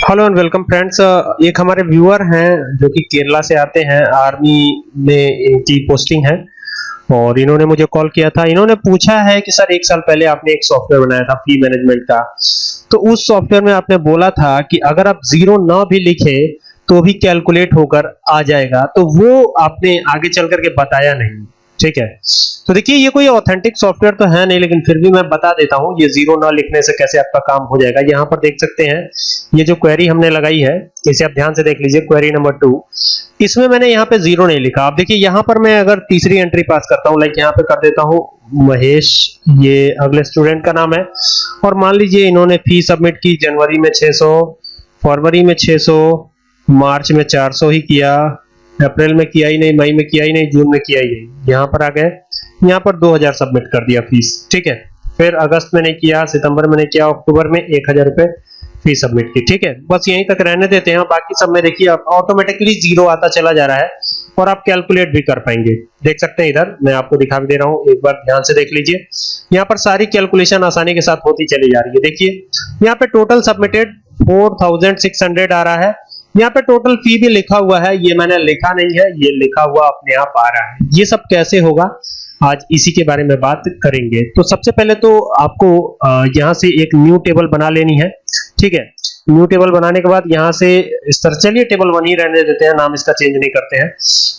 Hello and welcome friends एक हमारे viewer हैं जो कि केरला से आते हैं, आर्मी में इनकी पोस्टिंग है। और इन्होंने मुझे कॉल किया था। इन्होंने पूछा है कि, सर, एक साल पहले आपने एक सॉफ्टवेयर बनाया था फ़ी मैनेजमेंट का। तो उस सॉफ्टवेयर में आपने बोला था कि अगर आप ज़ीरो ना भी लिखे तो भी कैलकुलेट होकर आ जाएगा। तो वो आपने आगे चल करके बताया नहीं। ठीक है? तो देखिए, ये कोई ऑथेंटिक सॉफ्टवेयर तो है नहीं, लेकिन फिर भी मैं बता देता हूँ, ये ज़ीरो ना लिखने से कैसे आपका काम हो जाएगा। यहाँ पर देख सकते हैं, ये जो क्वेरी हमने लगाई है, इसे आप ध्यान से देख लीजिए क्वेरी नंबर टू इसमें मैंने यहाँ पे ज़ीरो नहीं लिखा। आप देखिए, यहाँ पर मैं अगर तीसरी एंट्री पास करता हूँ लाइक यहाँ पे कर देता हूँ, महेश, ये अगले स्टूडेंट का नाम है। और मान लीजिए, इन्होंने फ़ी सबमिट की, जनवरी में 600 फरवरी में 600 मार्च में 400 ही किया अप्रैल में किया ही नहीं, मई में किया ही नहीं, जून में किया ही नहीं। यहाँ पर आ गए। यहाँ पर 2000 सबमिट कर दिया फ़ीस, ठीक है? फिर अगस्त में नहीं किया, सितंबर में नहीं किया, अक्टूबर में एक हज़ार रुपए फ़ीस सबमिट की, ठीक है? बस यहीं तक रहने देते हैं। बाकी सब में देखिए ऑटोमेटिकली ज़ीरो आता चला जा रहा है और आप कैलकुलेट भी कर पाएँगे। देख सकते हैं इधर, मैं आपको दिखा भी दे रहा हूँ, एक बार ध्यान से देख लीजिए। यहाँ पर सारी कैलकुलेशन आसानी के साथ होती चली जा रही है। देखिए, यहाँ पे टोटल सबमिटेड 4600 आ रहा है। यहाँ पे टोटल फ़ी भी लिखा हुआ है, ये मैंने लिखा नहीं है, ये लिखा हुआ अपने आप आ रहा है। ये सब कैसे होगा? आज इसी के बारे में बात करेंगे। तो सबसे पहले तो आपको यहाँ से एक न्यू टेबल बना लेनी है। ठीक है? न्यू टेबल बनाने के बाद यहाँ से इस तरह, चलिए टेबल वन ही रहने देते हैं, नाम इसका चेंज नहीं करते हैं।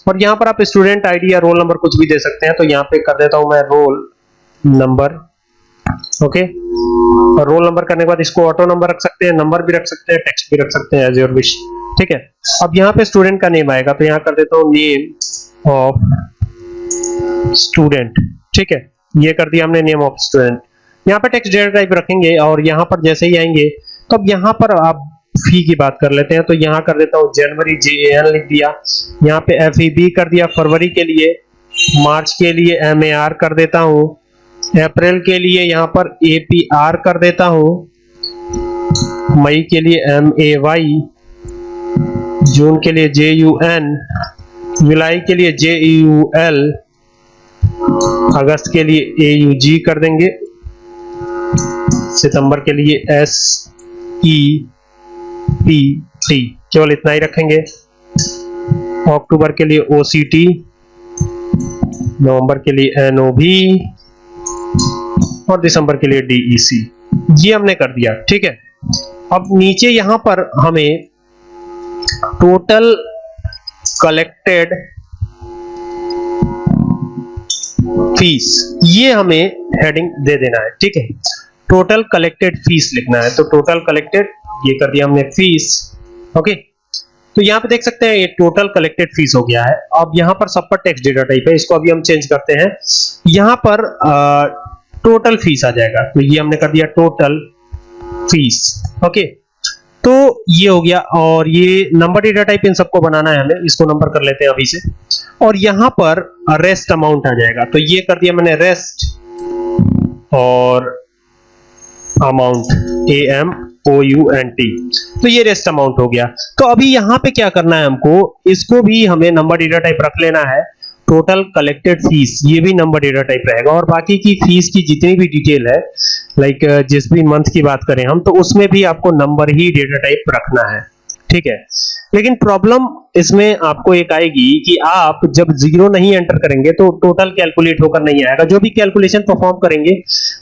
और यहाँ पर आप स्टूडेंट आईडी या रोल नंबर कुछ भी दे सकते हैं तो यहाँ पे कर देता हूँ मैं रोल नंबर ओके और रोल नंबर करने के बाद इसको ऑटो नंबर रख सकते हैं नंबर भी रख सकते हैं टेक्स्ट भी रख सकते हैं एज योर विश ठीक है? अब यहाँ पे स्टूडेंट का नेम आएगा तो यहाँ कर देता हूँ नेम ऑफ़ स्टूडेंट ठीक है? ये कर दिया हमने नेम ऑफ़ स्टूडेंट यहाँ पे टेक्स्ट डेटा टाइप रखेंगे और यहाँ पर जैसे ही आएँगे तो अब यहाँ पर आप फ़ी की बात कर लेते हैं तो यहाँ कर देता हूँ जनवरी जे एन लिख दिया। यहाँ पे एफ़ ई बी कर दिया फरवरी के लिए, मार्च के लिए एम ए आर कर देता हूँ। अप्रैल के लिए यहाँ पर ए पी आर कर देता हूँ। मई के लिए एम ए वाई जून के लिए जे यू एन जुलाई के लिए जे यू एल अगस्त के लिए ए यू जी कर देंगे। सितंबर के लिए एस ई पी टी केवल इतना ही रखेंगे। अक्टूबर के लिए ओ सी टी नवंबर के लिए एन ओ बी और दिसंबर के लिए डीई सी ये हमने कर दिया, ठीक है? अब नीचे यहाँ पर हमें टोटल कलेक्टेड फ़ीस। ये हमें हेडिंग दे देना है ठीक है? टोटल कलेक्टेड फ़ीस लिखना है तो टोटल कलेक्टेड ये कर दिया हमने फ़ीस ओके? तो यहाँ पे देख सकते हैं ये टोटल कलेक्टेड फ़ीस हो गया है। अब यहाँ पर सब पर टेक्स्ट डेटा टाइप है इसको अभी हम चेंज करते हैं। यहाँ पर आ, टोटल फ़ीस आ जाएगा तो ये हमने कर दिया टोटल फ़ीस ओके? तो ये हो गया और ये नंबर डेटा टाइप इन सबको बनाना है हमें, इसको नंबर कर लेते हैं अभी से। और यहाँ पर रेस्ट अमाउंट आ जाएगा। तो ये कर दिया मैंने रेस्ट और amount A M O U N T तो ये रेस्ट अमाउंट हो गया। तो अभी यहाँ पे क्या करना है हमको, इसको भी हमें नंबर डेटा टाइप रख लेना है। टोटल कलेक्टेड फ़ीस ये भी नंबर डेटा टाइप रहेगा। और बाकी की फ़ीस की जितनी भी डिटेल है लाइक जिस भी मंथ की बात करें हम तो उसमें भी आपको नंबर ही डेटा टाइप रखना है। ठीक है? लेकिन प्रॉब्लम इसमें आपको एक आएगी कि आप जब ज़ीरो नहीं एंटर करेंगे तो टोटल कैलकुलेट होकर नहीं आएगा। जो भी कैलकुलेशन परफॉर्म करेंगे,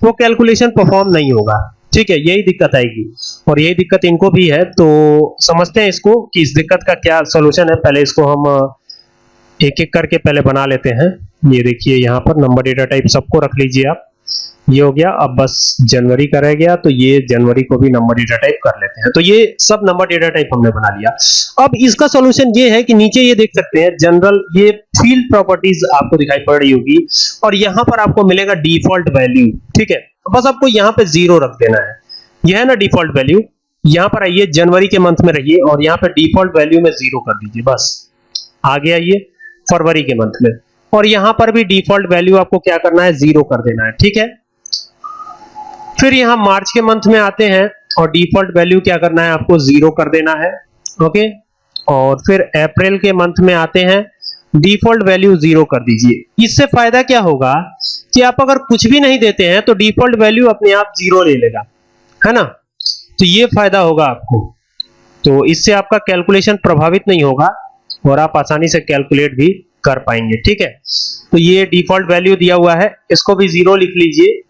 वो कैलकुलेशन परफॉर्म नहीं होगा। ठीक है? यही दिक्कत आएगी। और यही दिक्कत इनको भी है तो समझते हैं इसको कि इस दिक्कत का क्या सोल्यूशन है। पहले इसको हम एक एक करके पहले बना लेते हैं। ये देखिए, यहाँ पर नंबर डेटा टाइप सबको रख लीजिए आप। ये हो गया, अब बस जनवरी का रह गया तो ये जनवरी को भी नंबर डेटा टाइप कर लेते हैं। तो ये सब नंबर डेटा टाइप हमने बना लिया। अब इसका सॉल्यूशन ये है कि नीचे ये देख सकते हैं जनरल ये फ़ील्ड प्रॉपर्टीज़ आपको दिखाई पड़ रही होगी, और यहाँ पर आपको मिलेगा डिफ़ॉल्ट वैल्यू ठीक है? बस आपको यहाँ पे ज़ीरो रख देना है। यह है ना डिफ़ॉल्ट वैल्यू यहाँ पर आइए, जनवरी के मंथ में रहिए, और यहाँ पे डिफ़ॉल्ट वैल्यू में ज़ीरो कर दीजिए, बस। आगे ये फरवरी के मंथ में। और यहाँ पर भी डिफ़ॉल्ट वैल्यू आपको क्या करना है? ज़ीरो कर देना है, ठीक है? फिर यहाँ मार्च के मंथ में आते हैं और डिफ़ॉल्ट वैल्यू क्या करना है? आपको ज़ीरो कर देना है ओके और फिर अप्रैल के मंथ में आते हैं डिफ़ॉल्ट वैल्यू ज़ीरो कर दीजिए। इससे फ़ायदा क्या होगा कि आप अगर कुछ भी नहीं देते हैं तो डिफ़ॉल्ट वैल्यू अपने आप ज़ीरो ले लेगा, है ना? तो ये फ़ायदा होगा आपको। तो इससे आपका कैलकुलेशन प्रभावित नहीं होगा। और आप आसानी से कैलकुलेट भी कर पाएँगे, ठीक है? तो ये डिफ़ॉल्ट वैल्यू दिया हुआ है, इसको भी ज़ीरो लिख लीजिए।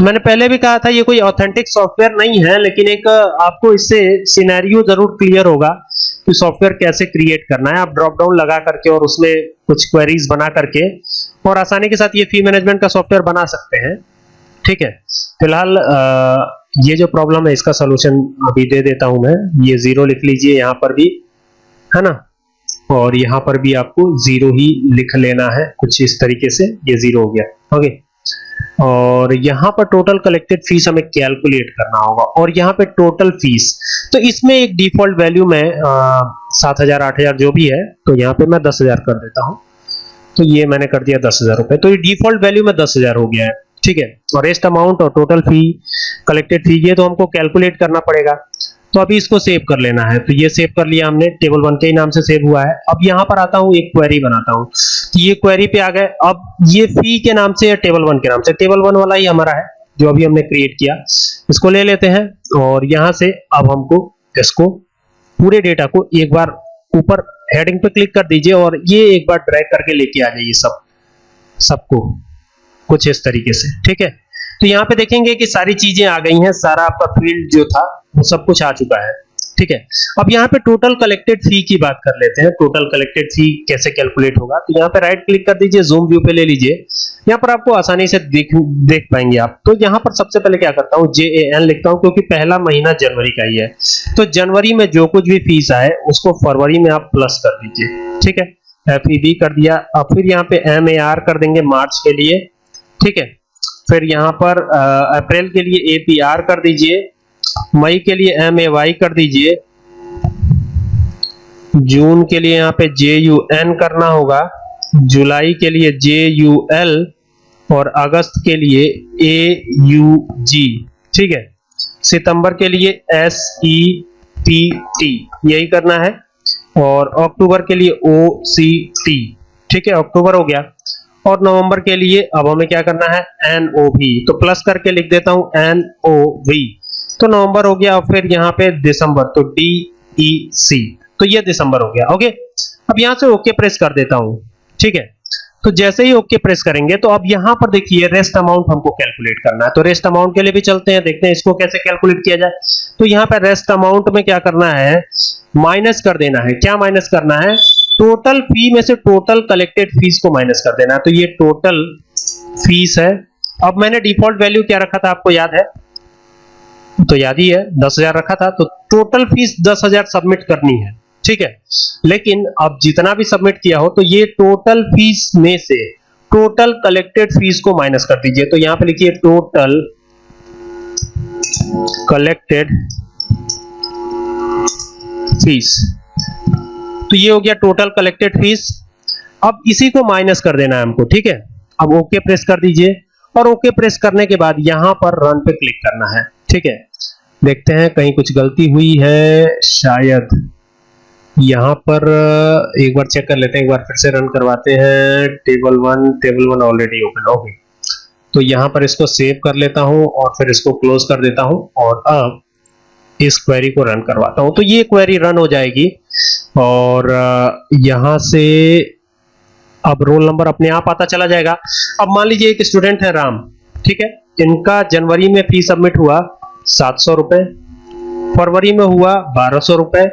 मैंने पहले भी कहा था, ये कोई ऑथेंटिक सॉफ्टवेयर नहीं है, लेकिन एक, आपको इससे सिनेरियो ज़रूर क्लियर होगा कि सॉफ्टवेयर कैसे क्रिएट करना है। आप ड्रॉप डाउन लगा करके और उसमें कुछ क्वेरीज बना करके और आसानी के साथ ये फ़ी मैनेजमेंट का सॉफ्टवेयर बना सकते हैं, ठीक है? फ़िलहाल ये जो प्रॉब्लम है, इसका सोल्यूशन अभी दे देता हूँ मैं। ये ज़ीरो लिख लीजिए, यहाँ पर भी है ना? और यहाँ पर भी आपको ज़ीरो ही लिख लेना है, कुछ इस तरीके से, ये ज़ीरो हो गया ओके और यहाँ पर टोटल कलेक्टेड फ़ीस हमें कैलकुलेट करना होगा, और यहाँ पे टोटल फ़ीस तो इसमें एक डिफ़ॉल्ट वैल्यू में सात हज़ार, आठ हज़ार जो भी है तो यहाँ पे मैं दस हज़ार कर देता हूँ तो ये मैंने कर दिया दस हज़ार रुपए तो ये डिफ़ॉल्ट वैल्यू में दस हज़ार हो गया है, ठीक है? और रेस्ट अमाउंट और टोटल फ़ी कलेक्टेड फ़ी ये तो हमको कैलकुलेट करना पड़ेगा। तो अभी इसको सेव कर लेना है। तो ये सेव कर लिया हमने टेबल वन के ही नाम से सेव हुआ है। अब यहाँ पर आता हूँ, एक क्वेरी बनाता हूँ। तो ये क्वेरी पे आ गए। अब ये फ़ी के नाम से या टेबल वन के नाम से टेबल वन वाला ही हमारा है, जो अभी हमने क्रिएट किया। इसको ले लेते हैं और यहाँ से अब हमको इसको पूरे डेटा को एक बार ऊपर हेडिंग पे क्लिक कर दीजिए और ये एक बार ड्रैग करके लेके आ जाइए सब, सबको, कुछ इस तरीके से। ठीक है? तो यहाँ पे देखेंगे कि सारी चीज़ें आ गई हैं, सारा आपका फ़ील्ड जो था, वो सब कुछ आ चुका है, ठीक है? अब यहाँ पे टोटल कलेक्टेड फ़ी की बात कर लेते हैं टोटल कलेक्टेड फ़ी कैसे कैलकुलेट होगा? तो यहाँ पे राइट क्लिक कर दीजिए जूम व्यू पे ले लीजिए। यहाँ पर आपको आसानी से देख देख पाएँगे आप। तो यहाँ पर सबसे पहले क्या करता हूँ जे ए एन लिखता हूँ, क्योंकि पहला महीना जनवरी का ही है। तो जनवरी में जो कुछ भी फ़ीस आए, उसको फरवरी में आप प्लस कर दीजिए, ठीक है? एफ़ ई कर दिया। अब फिर यहाँ पे एम ए आर कर देंगे मार्च के लिए, ठीक है? फिर यहाँ पर अप्रैल के लिए ए पी आर कर दीजिए, मई के लिए एम ए वाई कर दीजिए, जून के लिए यहाँ पे जे यू एन करना होगा, जुलाई के लिए जे यू एल और अगस्त के लिए ए यू जी ठीक है? सितंबर के लिए एस ई पी टी यही करना है, और अक्टूबर के लिए ओ सी टी ठीक है? अक्टूबर हो गया। और नवंबर के लिए अब हमें क्या करना है? एन ओ वी तो प्लस करके लिख देता हूँ एन ओ वी तो नवंबर हो गया और फिर यहाँ पे दिसंबर तो डी ई सी तो ये दिसंबर हो गया ओके अब यहाँ से ओके प्रेस कर देता हूँ, ठीक है? तो जैसे ही ओके प्रेस करेंगे तो अब यहाँ पर देखिए रेस्ट अमाउंट हमको कैलकुलेट करना है। तो रेस्ट अमाउंट के लिए भी चलते हैं, देखते हैं इसको कैसे कैलकुलेट किया जाए। तो यहाँ पर रेस्ट अमाउंट में क्या करना है? माइनस कर देना है। क्या माइनस करना है? टोटल फ़ी में से टोटल कलेक्टेड फ़ीस को माइनस कर देना है। तो ये टोटल फ़ीस है। अब मैंने डिफ़ॉल्ट वैल्यू क्या रखा था आपको याद है? तो याद ही है, दस हज़ार रखा था। तो टोटल फ़ीस दस हज़ार सबमिट करनी है। ठीक है? लेकिन अब जितना भी सबमिट किया हो तो ये टोटल फ़ीस में से टोटल कलेक्टेड फ़ीस को माइनस कर दीजिए। तो यहाँ पे लिखिए टोटल कलेक्टेड फ़ीस तो ये हो गया टोटल कलेक्टेड फ़ीस अब इसी को माइनस कर देना है हमको, ठीक है? अब ओके प्रेस कर दीजिए और ओके प्रेस करने के बाद यहाँ पर रन पे क्लिक करना है, ठीक है? देखते हैं कहीं कुछ गलती हुई है, शायद यहाँ पर, एक बार चेक कर लेते हैं, एक बार फिर से रन करवाते हैं table one table one already open okay तो यहाँ पर इसको सेव कर लेता हूँ और फिर इसको क्लोज कर देता हूँ और अब इस क्वेरी को रन करवाता हूँ। तो ये क्वेरी रन हो जाएगी और यहाँ से अब रोल नंबर अपने आप आता चला जाएगा। अब मान लीजिए एक स्टूडेंट है राम, ठीक है? इनका जनवरी में फ़ी सबमिट हुआ सात सौ रुपए, फरवरी में हुआ बारह सौ रुपए,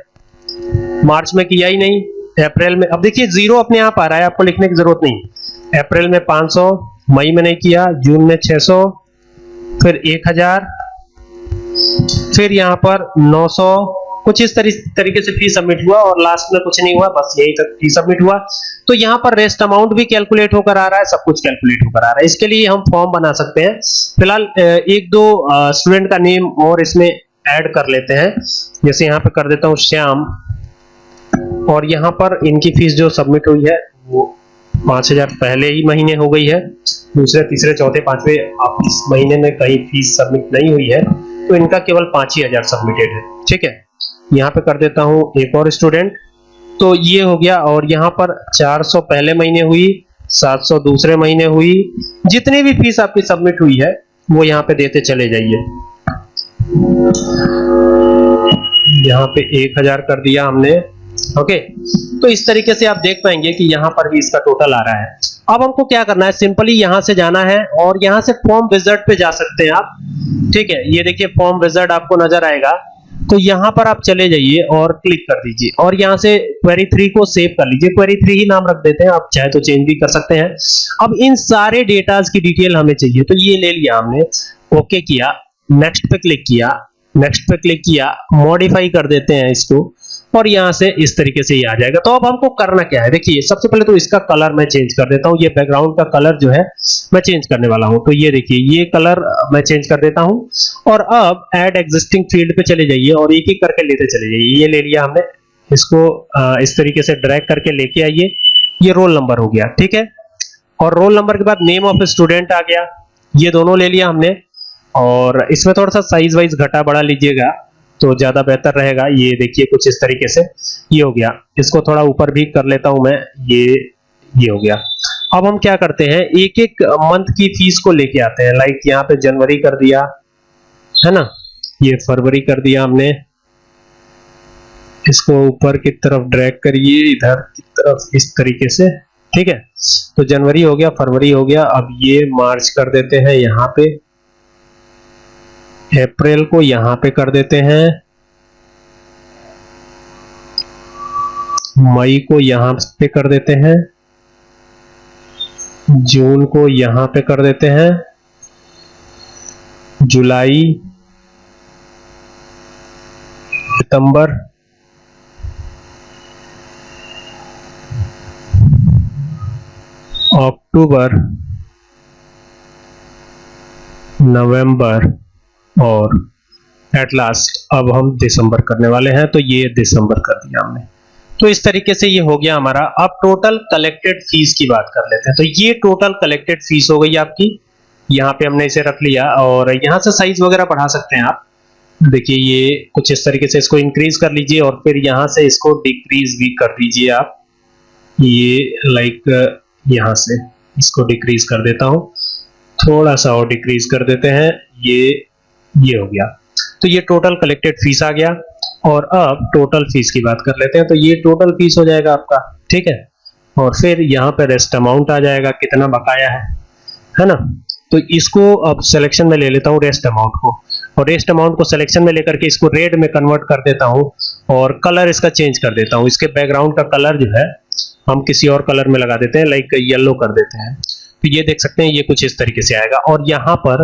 मार्च में किया ही नहीं, अप्रैल में, अब देखिए ज़ीरो अपने आप आ रहा है, आपको लिखने की ज़रूरत नहीं। अप्रैल में 500 मई में नहीं किया, जून में 600 फिर 1000 फिर यहाँ पर 900 कुछ इस तरी, तरीके से फ़ी सबमिट हुआ और लास्ट में कुछ नहीं हुआ बस यही तक फ़ी सबमिट हुआ। तो यहाँ पर रेस्ट अमाउंट भी कैलकुलेट होकर आ रहा है सब कुछ कैलकुलेट होकर आ रहा है। इसके लिए हम फॉर्म बना सकते हैं। फ़िलहाल एक दो स्टूडेंट का नेम और इसमें ऐड कर लेते हैं। जैसे यहाँ पे कर देता हूँ श्याम। और यहाँ पर इनकी फ़ीस जो सबमिट हुई है वो पाँच हज़ार पहले ही महीने हो गई है। दूसरे तीसरे चौथे पांचवे आप इस महीने में कहीं फ़ीस सबमिट नहीं हुई है। तो इनका केवल पाँच ही हज़ार सबमिटेड है। ठीक है? यहाँ पे कर देता हूँ एक और स्टूडेंट तो ये हो गया और यहाँ पर 400 पहले महीने हुई 700 दूसरे महीने हुई। जितनी भी फ़ीस आपकी सबमिट हुई है, वो यहाँ पे देते चले जाइए। यहाँ पे एक हज़ार कर दिया हमने। ओके तो इस तरीके से आप देख पाएँगे कि यहाँ पर भी इसका टोटल आ रहा है। अब हमको क्या करना है? सिंपली यहाँ से जाना है और यहाँ से फॉर्म विजर्ट पे जा सकते हैं आप। ठीक है? ये देखिए फॉर्म विजर्ट आपको नज़र आएगा। तो यहाँ पर आप चले जाइए और क्लिक कर दीजिए। और यहाँ से क्वेरी थ्री को सेव कर लीजिए। क्वेरी थ्री ही नाम रख देते हैं। आप चाहे तो चेंज भी कर सकते हैं। अब इन सारे डेटाज की डिटेल हमें चाहिए। तो ये ले लिया हमने। ओके किया। नेक्स्ट पे क्लिक किया। नेक्स्ट पे क्लिक किया। मॉडिफाई कर देते हैं इसको। और यहाँ से इस तरीके से ये आ जाएगा। तो अब हमको करना क्या है? देखिए, सबसे पहले तो इसका कलर मैं चेंज कर देता हूँ। ये बैकग्राउंड का कलर जो है, मैं चेंज करने वाला हूँ। तो ये देखिए, ये कलर मैं चेंज कर देता हूँ। और अब ऐड एग्जिस्टिंग फ़ील्ड पे चले जाइए और एक एक करके लेते चले जाइए। ये ले लिया हमने। इसको इस तरीके से ड्रैग करके लेके आइए। ये रोल नंबर हो गया, ठीक है? और रोल नंबर के बाद नेम ऑफ़ स्टूडेंट आ गया। ये दोनों ले लिया हमने। और इसमें थोड़ा सा साइज़ वाइज घटा बढ़ा लीजिएगा। तो ज़्यादा बेहतर रहेगा। ये देखिए कुछ इस तरीके से। ये हो गया। इसको थोड़ा ऊपर भी कर लेता हूँ मैं। ये ये हो गया। अब हम क्या करते हैं? एक एक मंथ की फ़ीस को लेके आते हैं। लाइक यहाँ पे जनवरी कर दिया, है ना? ये फरवरी कर दिया हमने। इसको ऊपर की तरफ़ ड्रैग करिए, इधर की तरफ़ इस तरीके से। ठीक है? तो जनवरी हो गया, फरवरी हो गया। अब ये मार्च कर देते हैं यहाँ पे। अप्रैल को यहाँ पे कर देते हैं। मई को यहाँ पे कर देते हैं। जून को यहाँ पे कर देते हैं। जुलाई, सितंबर, अक्टूबर, नवंबर और एट लास्ट अब हम दिसंबर करने वाले हैं तो ये दिसंबर कर दिया हमने। तो इस तरीके से ये हो गया हमारा। अब टोटल कलेक्टेड फ़ीस की बात कर लेते हैं। तो ये टोटल कलेक्टेड फ़ीस हो गई आपकी। यहाँ पे हमने इसे रख लिया और यहाँ से साइज़ वगैरह बढ़ा सकते हैं आप। देखिए, ये कुछ इस तरीके से इसको इंक्रीज कर लीजिए और फिर यहाँ से इसको डिक्रीज भी कर दीजिए आप। ये लाइक यहाँ से इसको डिक्रीज कर देता हूँ। थोड़ा सा और डिक्रीज कर देते हैं। ये ये हो गया। तो ये टोटल कलेक्टेड फ़ीस आ गया और अब टोटल फ़ीस की बात कर लेते हैं तो ये टोटल फ़ीस हो जाएगा आपका, ठीक है? और फिर यहाँ पे रेस्ट अमाउंट आ जाएगा, कितना बकाया है है ना? तो इसको अब सिलेक्शन में ले लेता हूँ रेस्ट अमाउंट को। और रेस्ट अमाउंट को सिलेक्शन में लेकर के इसको रेड में कन्वर्ट कर देता हूँ और कलर इसका चेंज कर देता हूँ। इसके बैकग्राउंड का कलर जो है, हम किसी और कलर में लगा देते हैं लाइक येलो कर देते हैं। तो ये देख सकते हैं, ये कुछ इस तरीके से आएगा। और यहाँ पर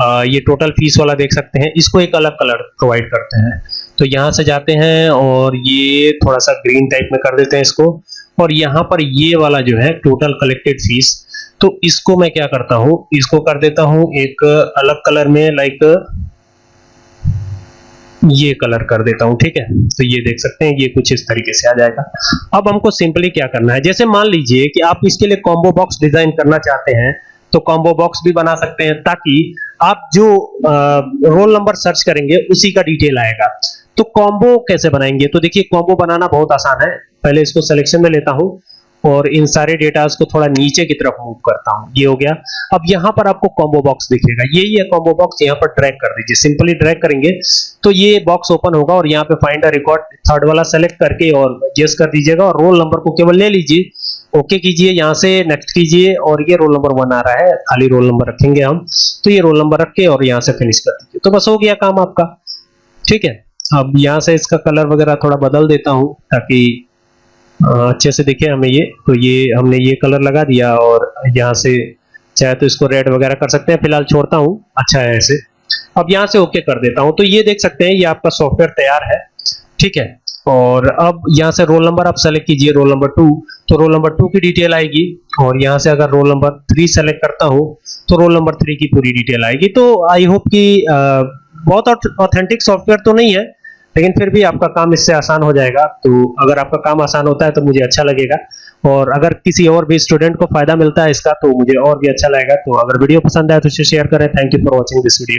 ये टोटल फ़ीस वाला देख सकते हैं। इसको एक अलग कलर प्रोवाइड करते हैं। तो यहाँ से जाते हैं और ये थोड़ा सा ग्रीन टाइप में कर देते हैं इसको। और यहाँ पर ये वाला जो है टोटल कलेक्टेड फ़ीस तो इसको मैं क्या करता हूँ? इसको कर देता हूँ एक अलग कलर में लाइक ये कलर कर देता हूँ, ठीक है? तो ये देख सकते हैं, ये कुछ इस तरीके से आ जाएगा। अब हमको सिंपली क्या करना है? जैसे मान लीजिए कि आप इसके लिए कॉम्बो बॉक्स डिज़ाइन करना चाहते हैं तो कॉम्बो बॉक्स भी बना सकते हैं ताकि आप जो रोल नंबर सर्च करेंगे, उसी का डिटेल आएगा। तो कॉम्बो कैसे बनाएँगे? तो देखिए कॉम्बो बनाना बहुत आसान है। पहले इसको सिलेक्शन में लेता हूँ और इन सारे डेटास को थोड़ा नीचे की तरफ़ मूव करता हूँ। ये हो गया। अब यहाँ पर आपको कॉम्बो बॉक्स दिखेगा। यही है कॉम्बो बॉक्स यहाँ पर ड्रैग कर दीजिए। सिंपली ड्रैग करेंगे तो ये बॉक्स ओपन होगा और यहाँ पे फाइंड अ रिकॉर्ड थर्ड वाला सेलेक्ट करके और यस कर दीजिएगा और रोल नंबर को केवल ले लीजिए। ओके कीजिए, यहाँ से नेक्स्ट कीजिए, और ये रोल नंबर वन आ रहा है, खाली रोल नंबर रखेंगे हम। तो ये रोल नंबर रख के और यहाँ से फिनिश कर दीजिए। तो बस हो गया काम आपका। ठीक है? अब यहाँ से इसका कलर वगैरह थोड़ा बदल देता हूँ, ताकि अच्छे से दिखे हमें ये। तो ये, हमने ये कलर लगा दिया और यहाँ से चाहे तो इसको रेड वगैरह कर सकते हैं। फ़िलहाल छोड़ता हूँ। अच्छा है ऐसे। अब यहाँ से ओके कर देता हूँ। तो ये देख सकते हैं, ये आपका सॉफ्टवेयर तैयार है। ठीक है? और अब यहाँ से रोल नंबर आप सेलेक्ट कीजिए रोल नंबर टू तो रोल नंबर टू की डिटेल आएगी और यहाँ से अगर रोल नंबर थ्री सेलेक्ट करता हो तो रोल नंबर थ्री की पूरी डिटेल आएगी। तो आई होप कि बहुत ऑथेंटिक सॉफ्टवेयर तो नहीं है, लेकिन फिर भी आपका काम इससे आसान हो जाएगा। तो अगर आपका काम आसान होता है तो मुझे अच्छा लगेगा। और अगर किसी और भी स्टूडेंट को फ़ायदा मिलता है इसका तो मुझे और भी अच्छा लगेगा। तो अगर वीडियो पसंद आए तो इसे शेयर करें। Thank you for watching this video